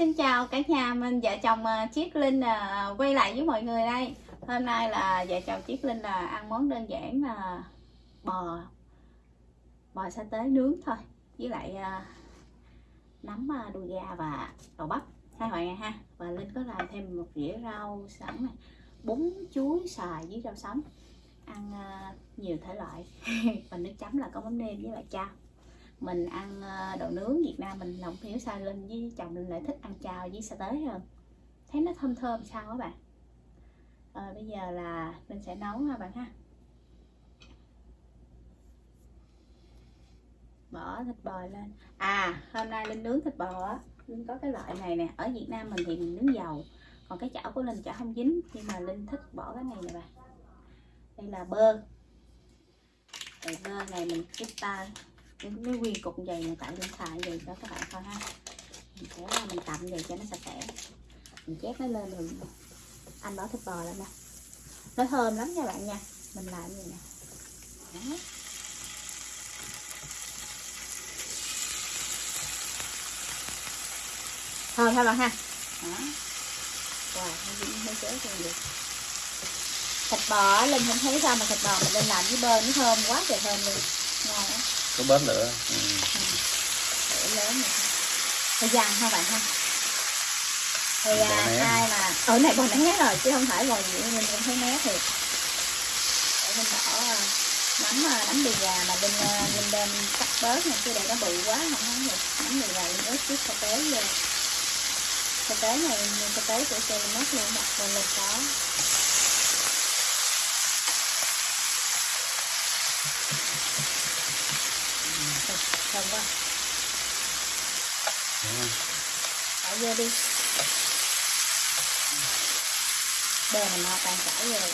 xin chào cả nhà mình vợ chồng à, Chiết Linh à, quay lại với mọi người đây. Hôm nay là vợ chồng Chiết Linh là ăn món đơn giản là bò bò sa tế nướng thôi với lại à, nấm à, đùi gà và đậu bắp. Hai bạn này ha. Và Linh có làm thêm một dĩa rau sẵn này bún chuối xài với rau sống ăn à, nhiều thể loại. Và nước chấm là có mắm nêm với lại chao mình ăn ờ, đồ nướng Việt Nam mình lòng hiểu sao Linh với chồng Linh lại thích ăn chao với sa tế hơn. Thấy nó thơm thơm sao các bạn? À, bây giờ là mình sẽ nấu ha bạn ha. Bỏ thịt bò lên. À hôm nay Linh nướng thịt bò á. Linh có cái loại này nè. Ở Việt Nam mình thì mình nướng dầu còn cái chảo của Linh chảo không dính. Nhưng mà Linh thích bỏ cái này nè bạn. Đây là bơ. Đây bơ này mình cái ta cái, cái nguyên cục dày này tại điện thoại vậy cho các bạn coi ha. Mình sẽ mình tạm vậy cho nó sạch sẽ. Mình chét nó lên rồi anh bỏ thịt bò lên nè. Nó thơm lắm nha bạn nha. Mình làm như nè. Đó. thơm ha bạn ha? Đó. Wow nó chế được thịt bò linh không thấy sao mà thịt bò mình lên làm với bơ nó thơm quá trời thơm luôn. Ngon á có bớt nữa. Ừ. để lớn thời gian ha? Bạn ha thì Bò à, ai mà ở này bò né rồi chứ không phải bò gì mình cũng thấy né thiệt. Để mình bỏ à, nấm à, nấm đùi gà mà bên à, bên đem cắt bớt này chứ để nó bự quá không thấy được. Nấm đùi gà lên ớt chút sa tế vô sa tế này như sa tế của xe mất luôn đặt lên lên có thơm quá bỏ vô đi. Bơ này ngon tan chảy vô rồi.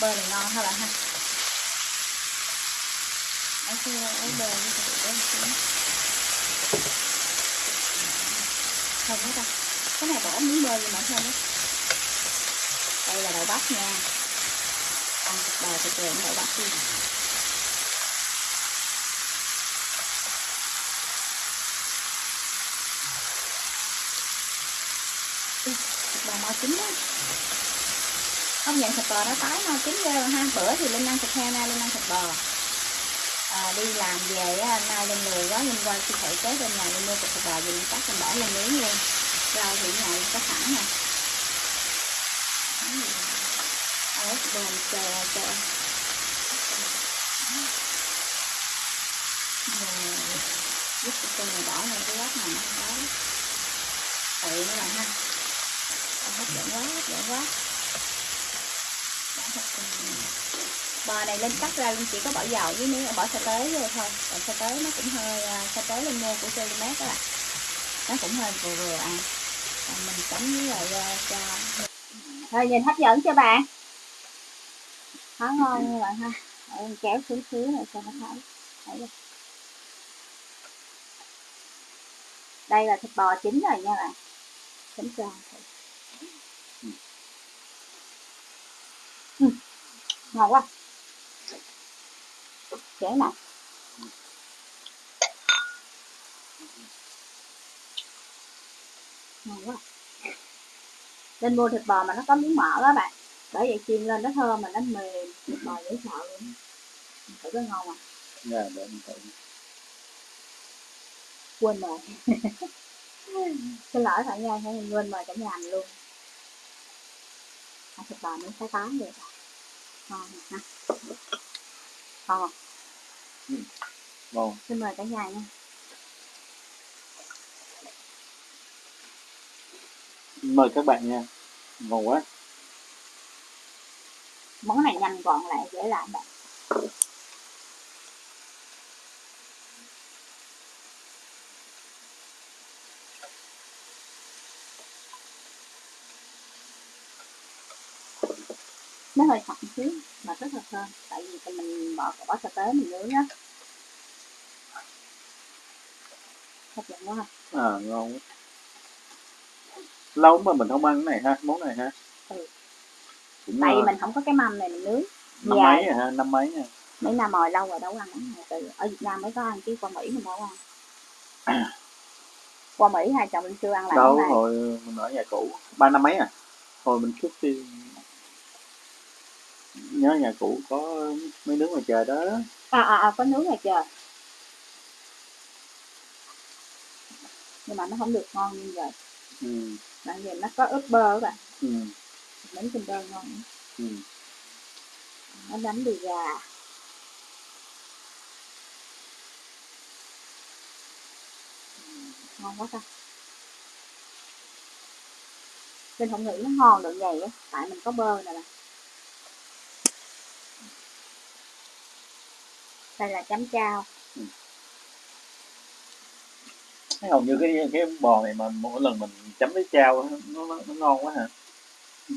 Bơ này ngon hả bạn ha? Ấy kia ấy bơ với cái bơ một xíu. Thơm quá ta cái này bỏ miếng bơ vô mà thơm đó đây là đậu bắp nha. Ăn thịt bò thịt kèm đậu bắp đi thịt bò mau chín đó không nhận thịt bò nó tái mau chín ghê rồi ha. Bữa thì linh ăn thịt heo nay linh ăn thịt bò. À, đi làm về á, nay linh lười quá linh qua siêu thị kế bên nhà linh mua thịt bò về linh cắt linh bỏ lên miếng luôn. Rau thì nhà linh có sẵn nè. Ớt bồn chờ chờ rồi giúp cho con này bỏ lên cái góc này đó tự nó làm ha hấp dẫn quá hấp dẫn quá bò này lên cắt ra luôn, chỉ có bỏ dầu với miếng, bỏ sa tế vô thôi. Còn sa tế nó cũng hơi à, sa tế lên mua của cm các bạn. Nó cũng hơi vừa vừa ăn còn mình chấm với lại à, cho thôi nhìn hấp dẫn chưa bạn? Khá ngon như bạn ha. Để kéo xuống xíu này cho nó thấy thấy chưa? đây là thịt bò chín rồi nha bạn. Chấm tròn. thử ngon quá. Dễ nè. Ngon quá. Lên mua thịt bò mà nó có miếng mỡ đó bạn. Bởi vậy chiên lên nó thơm mà nó mềm. Thịt bò dễ sợ luôn thử có ngon à Dạ, để mình thử. quên rồi xin lỗi ห้ mình quên mời cả nhà mình luôn. Ăn thịt bò miếng thái tán được ngon nè ngon không? Ngon. xin mời cả nhà nha Mời các bạn nha. Ngon quá. món này nhanh gọn lại dễ làm bạn nó hơi sậm xíu mà rất là thơm tại vì mình bỏ bỏ sa tế mình nướng á hấp dẫn quá ha À, ngon quá. Lâu mà mình không ăn cái này ha, món này ha. Ừ. Cũng tại vì ờ, mình không có cái mâm này mình nướng năm Dạ. mấy rồi ha, năm mấy nha. mấy năm rồi lâu rồi đâu ăn món này từ ở Việt Nam mới có ăn chứ qua Mỹ mình đâu ăn qua Mỹ hai chồng Linh chưa ăn lại đâu hồi mình ở nhà cũ ba năm mấy à hồi mình trước khi nhớ nhà cũ có mấy đứa ngoài trời đó. À, à, à có nướng ngoài trời. Nhưng mà nó không được ngon như vậy. Ừ. tại vì nó có ướp bơ các bạn. Ừ. bánh kem bơ ngon. Ừ. nó đánh đùi gà. Ngon quá ta. Mình không nghĩ nó ngon được vậy á. Tại mình có bơ nè bạn đây là chấm chao Thấy hầu như cái cái bò này mà mỗi lần mình chấm với chao nó, nó, nó ngon quá hả?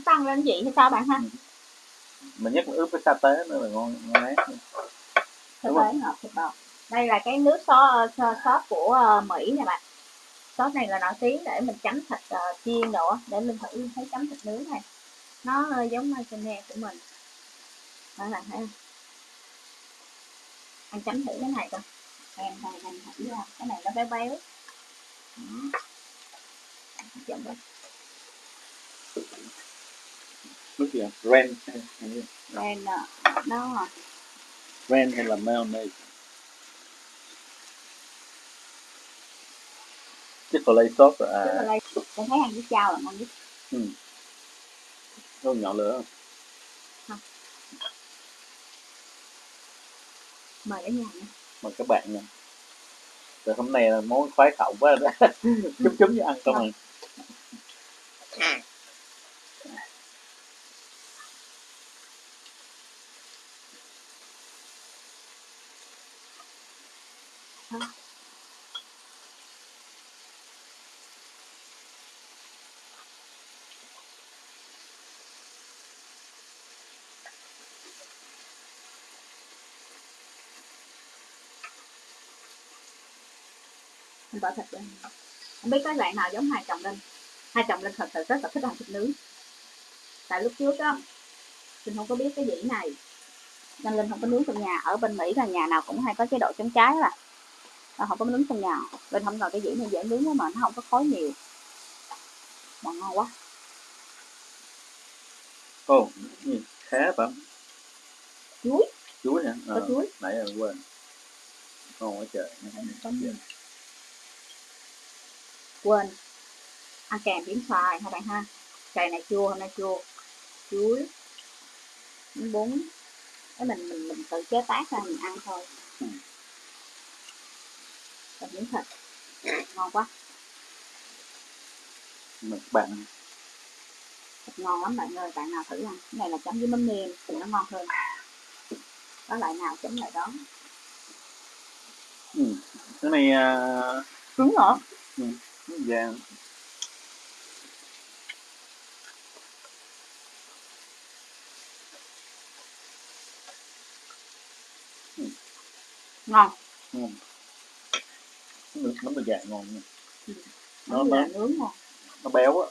Tăng lên vị hay sao bạn ha? Mình nhất là ướp với sa tế nữa là ngon ngon lắm. Thịt Đúng không? đây là cái nước sốt sốt của ờ, Mỹ nè bạn. Sốt này là nổi tiếng để mình chấm thịt ờ, chiên á, để mình thử thấy chấm thịt nướng này. Nó ờ, giống mayonnaise của mình. Đó là thấy không anh chấm thử cái này coi. Em này mình thử ra cái này nó béo béo. Đó. chấm với nước gì ren đen nè nó ren hay là mayonnaise chocolate sauce à? Đây em thấy ăn với chao là ngon nhất có nhỏ lửa không? Mời cả nhà nha. Mời các bạn nha. Rồi hôm nay là món khoái khẩu quá đó. Chấm chấm với ăn không à mình bỏ thịt lên không biết có bạn nào giống hai chồng linh. Hai chồng linh thật sự rất là thích ăn thịt nướng. Tại lúc trước á linh không có biết cái dĩ này. Nên linh không có nướng trong nhà. Ở bên mỹ là nhà nào cũng hay có chế độ chống cháy là nó không có nướng trong nhà. Linh không ngờ cái dĩ này dễ nướng quá mà nó không có khói nhiều. Mà ngon quá. Ồ khá phải chuối. Chuối hả? Có Ờ, chuối. nãy giờ quên. Ngon quá trời. Có nhiều. Quên. Ăn kèm miếng xoài hai bạn ha? Cây này chua hôm nay chua. Chuối. Miếng bún. Cái mình mình mình tự chế tác ra mình ăn thôi. Ừ. và miếng thịt. Ngon quá. Các bạn. Thịt ngon lắm bạn ơi bạn nào thử ăn. Cái này là chấm với mắm nêm thì nó ngon hơn. Có loại nào chấm lại đó? Ừ. cái này à, cứng hả vàng ngon. Ngon nước bánh mì vàng ngon nha. Nó nó nó nướng ngon. Nó béo á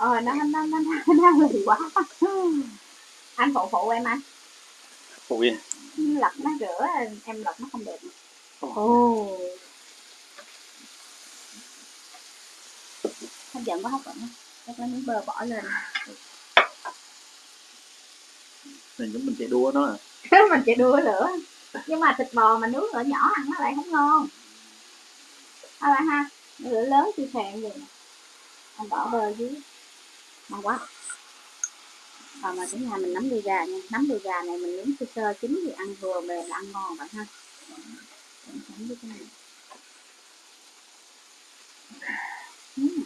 ờ nó nó nó nó, nó lì quá. Anh phụ phụ em anh. Phụ gì? Lật nó rửa em lật nó không đẹp Ồ. ồ. Hấp dẫn quá hấp dẫn chắc lấy miếng bơ bỏ lên. Này giống mình chạy đua nó à. Mình chỉ đua lửa nhưng mà thịt bò mà nướng lửa nhỏ ăn nó lại không ngon. À ha lửa lớn chưa thèm gì anh bỏ bơ dưới ngon quá. Còn mà cái nhà mình nắm đùi gà nha. Nắm đùi gà này mình nướng sơ sơ chín thì ăn vừa mềm là ăn ngon bạn ha. Chấm với cái này Ừm.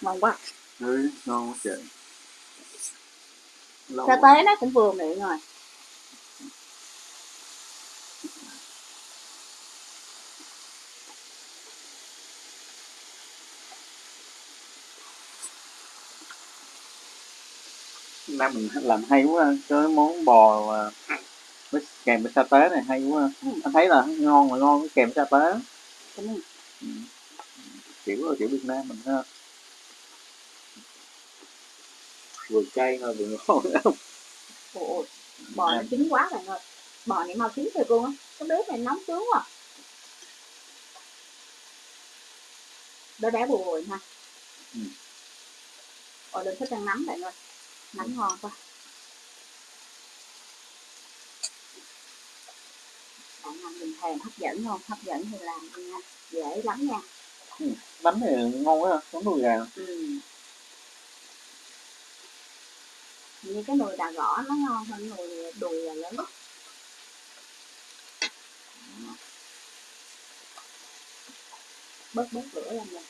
ngon quá. Ừ, ngon quá trời Lâu sa tế nó cũng vừa miệng rồi Nam mình làm hay quá cái món bò mà với kèm với sa tế này hay quá. Ừ. anh thấy là ngon là ngon kèm với sa tế. Này. kiểu kiểu Việt Nam mình ha. Vừa cay mà vừa ngon bò nó chín quá bạn ơi. Bò này mau chín thiệt luôn á. Cái bếp này nóng sướng quá. Béo bùi bùi ha Ừ. ôi đừng thích ăn nấm bạn ơi nấm ngon quá bạn ăn mình thèm hấp dẫn không? Hấp dẫn thì làm nha. Dễ lắm nha. Bánh này ngon quá món đùi gà. Ừ. như cái nồi đà gõ nó ngon hơn nồi đùi là lớn. Bớt bớt lửa lên nè.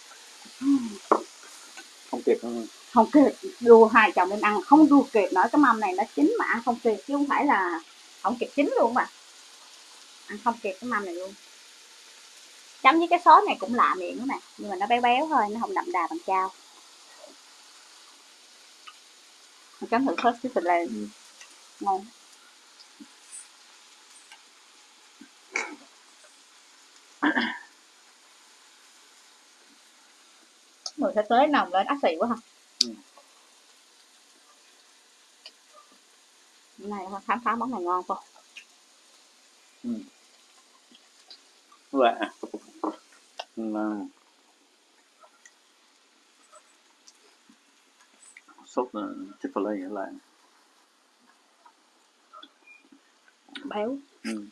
Không kịp đâu không kịp đua hai chồng em ăn, không đua kịp nữa, cái mâm này nó chín mà ăn không kịp, chứ không phải là không kịp chín luôn mà. Ăn không kịp cái mâm này luôn. Chấm với cái sốt này cũng lạ miệng đó nè, nhưng mà nó béo béo thôi, nó không đậm đà bằng chao. Mình chấm thử sốt cái lên ngon. Mùi sẽ tới nồng lên, ác xì quá không Hôm nay khám phá món này ngon không Dạ. Mà... sốt uh, Chick-fil-A lại béo ừ. ừ.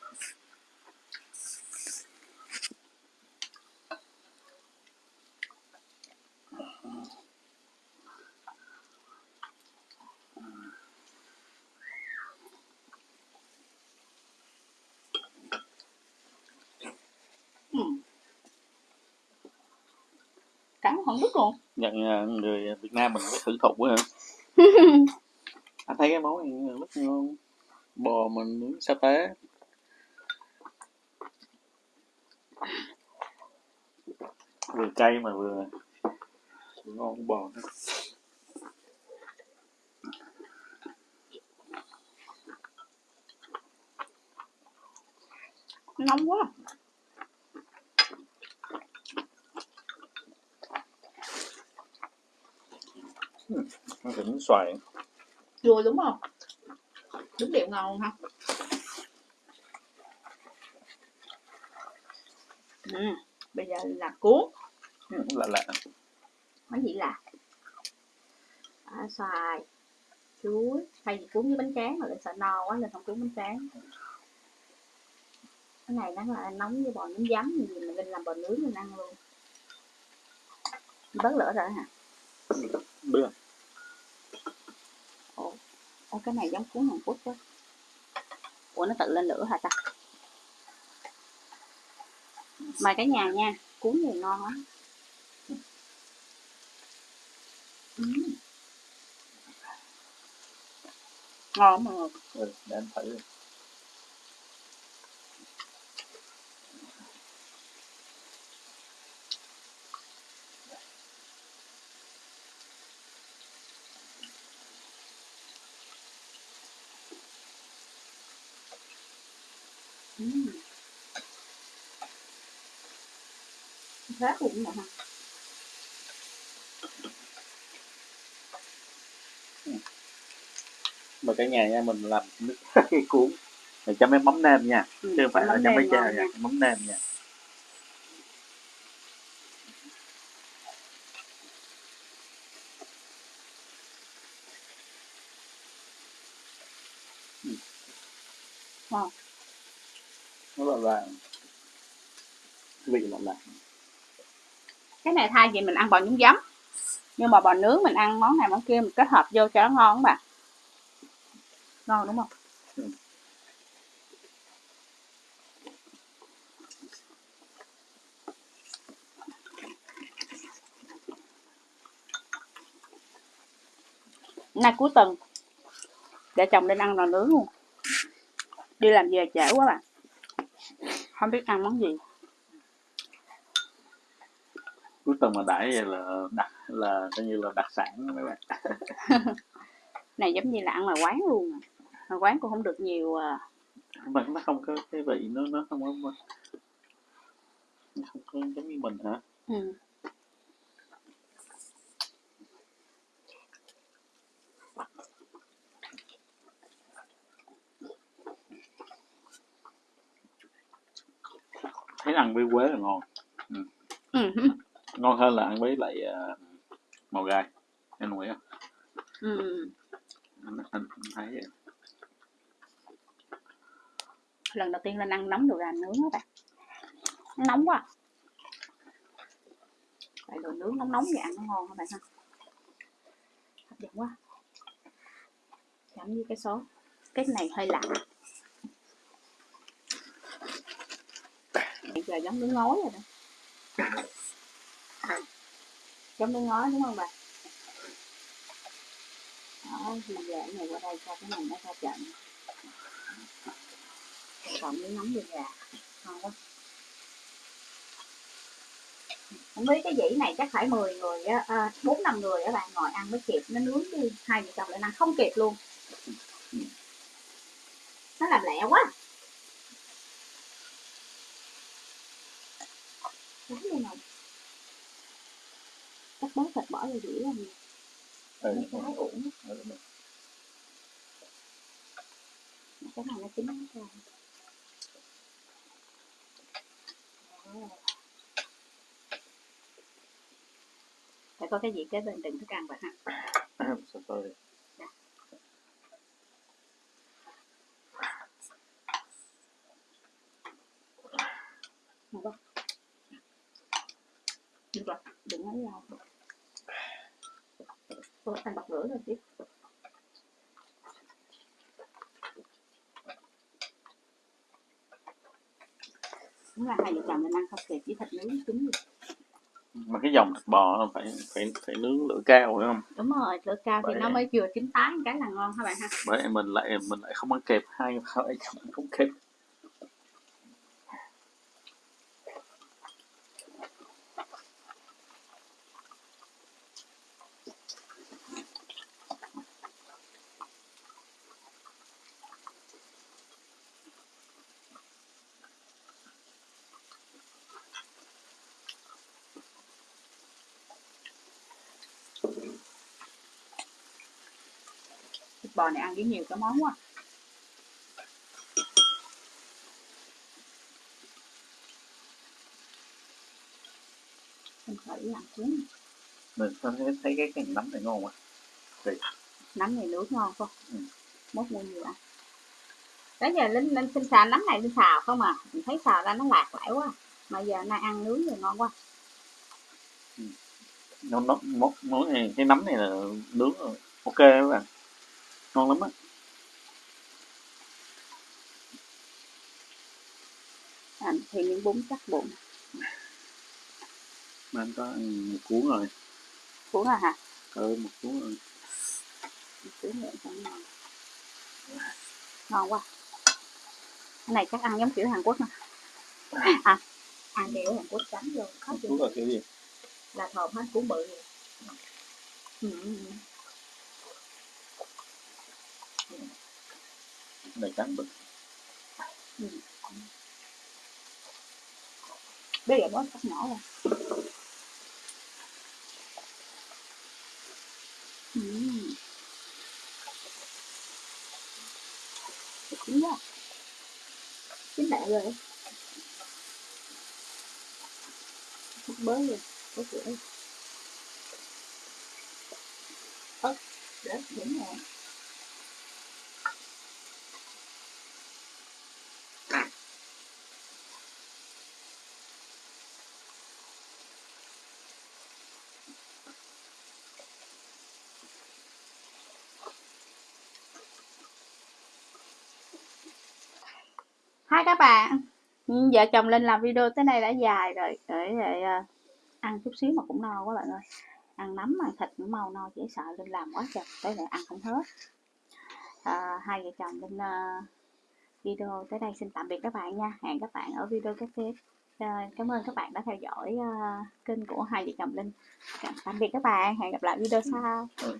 Cắn không đứt luôn. Nhận uh, người Việt Nam mình phải thử quá hả? Anh thấy cái món này rất ngon. Bò mình nướng sa tế. Vừa cay mà vừa vừa ngon bò nữa. nóng quá thịt xoài chua đúng không? Đúng điệu ngon ha ừ. bây giờ là cuốn. Ừ, lạ lạ. Món gì là à, xoài chuối. Thay vì cuốn với bánh tráng mà lại sợ no quá nên không cuốn bánh tráng. Cái này nó là nóng với bò nướng giấm gì mà linh làm bò nướng mình ăn luôn. Bớt lửa rồi hả? Bữa Ồ, cái này giống cuốn Hàn Quốc quá ủa nó tự lên lửa hả ta? Mời cả nhà nha cuốn gì ngon lắm. Ngon mà ừ, để em thử. Ừm. Rác cũng nè ha mà cả nhà nha mình làm nước cái cuốn. Để chấm với mắm nêm nha Ừ, chứ không phải là mắm chấm với nêm cha ngon nha. mắm nêm nha. Ngon là vị mặn cái này thay vì mình ăn bò nhúng giấm, nhưng mà bò nướng mình ăn món này món kia mình kết hợp vô cho nó ngon các bạn. Ngon đúng không? Ừ. nay cuối tuần, để chồng lên ăn nồi nướng luôn. Đi làm về trễ quá bạn không biết ăn món gì cuối tuần mà đãi vậy là đặc là coi như là đặc sản mấy bạn này giống như là ăn ngoài quán luôn à. ngoài quán cũng không được nhiều à. mà nó không có cái vị nó nó không có nó không có giống như mình hả ừ. Thấy ăn với quế là ngon. Ừ. ngon hơn là ăn với lại uh, màu gai em đồng ý không Ừ. anh, thấy vậy. lần đầu tiên lên ăn nóng đồ gà nướng các bạn. Nó nóng quá. Tại đồ nướng nóng nóng vậy ăn nó ngon các bạn ha. Hấp dẫn quá. Chấm với cái số cái này hơi lạnh bây giờ giống nước ngói rồi đó. Giống nước ngói, đúng không bà? Đó, thì giờ cái này qua đây cho cái này nó ra trận. Còn miếng nóng đường gà ngon quá. Không biết cái dĩ này chắc phải 10 người á à, bốn năm người các bạn ngồi ăn mới kịp, nó nướng đi. Hai vợ chồng lại ăn không kịp luôn. Nó làm lẹ quá. Đúng luôn rồi chắc bớt thịt bỏ vô dĩ làm gì ừ. mấy cái uổng. Ừ. cái này nó chín rồi phải có cái gì kế bên đừng thức ăn vậy ha tôi? Được không? Được rồi, đừng nói nhau. Thôi, anh bật lửa rồi chứ. Đúng là hai vợ chồng mình ăn không kịp với thịt nướng chín rồi. mà cái dòng thịt bò nó phải phải phải nướng lửa cao phải không Đúng rồi, lửa cao thì Bởi nó vậy. mới vừa chín tái cái là ngon các bạn ha. bởi mình lại mình lại không ăn kịp hai chồng không kịp Thịt bò này ăn với nhiều cái món quá. Mình thử làm xuống. mình thấy thấy cái cái nấm này ngon quá. Nấm này nước ngon không? Ừ. mốt mua nhiều ăn. Đó giờ linh linh xin xào nấm này linh xào không à? Mình thấy xào ra nó lạc lại quá. Mà giờ nay ăn nướng rồi ngon quá nó nó món món này cái nấm này là nướng rồi. ok các bạn. Ngon lắm á. À, thì miếng bún chắc bụng. Mà anh có ăn một cuốn rồi. Cuốn rồi hả? Ừ một cuốn rồi. Một cuốn nữa cho ngon ngon quá. Cái này chắc ăn giống kiểu Hàn Quốc nè. À ăn kiểu Hàn Quốc khó một chịu cuốn là kiểu gì là thòm hết cuốn bự rồi. ừ. ừ, ừ. này trắng bự bây giờ bớt cắt nhỏ rồi ừ. chín quá chín lẹ rồi Hút bới rồi có cửa ớt để đúng rồi Hai các bạn. Ừ, vợ chồng lên làm video tới đây đã dài rồi. Để, để ăn chút xíu mà cũng no quá bạn ơi. Ăn nấm, ăn thịt cũng mau no Chỉ sợ Linh làm quá trời Tới lại ăn không hết. À, Hai vợ chồng Linh uh, video tới đây xin tạm biệt các bạn nha. Hẹn các bạn ở video kế tiếp uh, Cảm ơn các bạn đã theo dõi uh, kênh của hai vợ chồng Linh. Tạm biệt các bạn Hẹn gặp lại video sau. Ừ,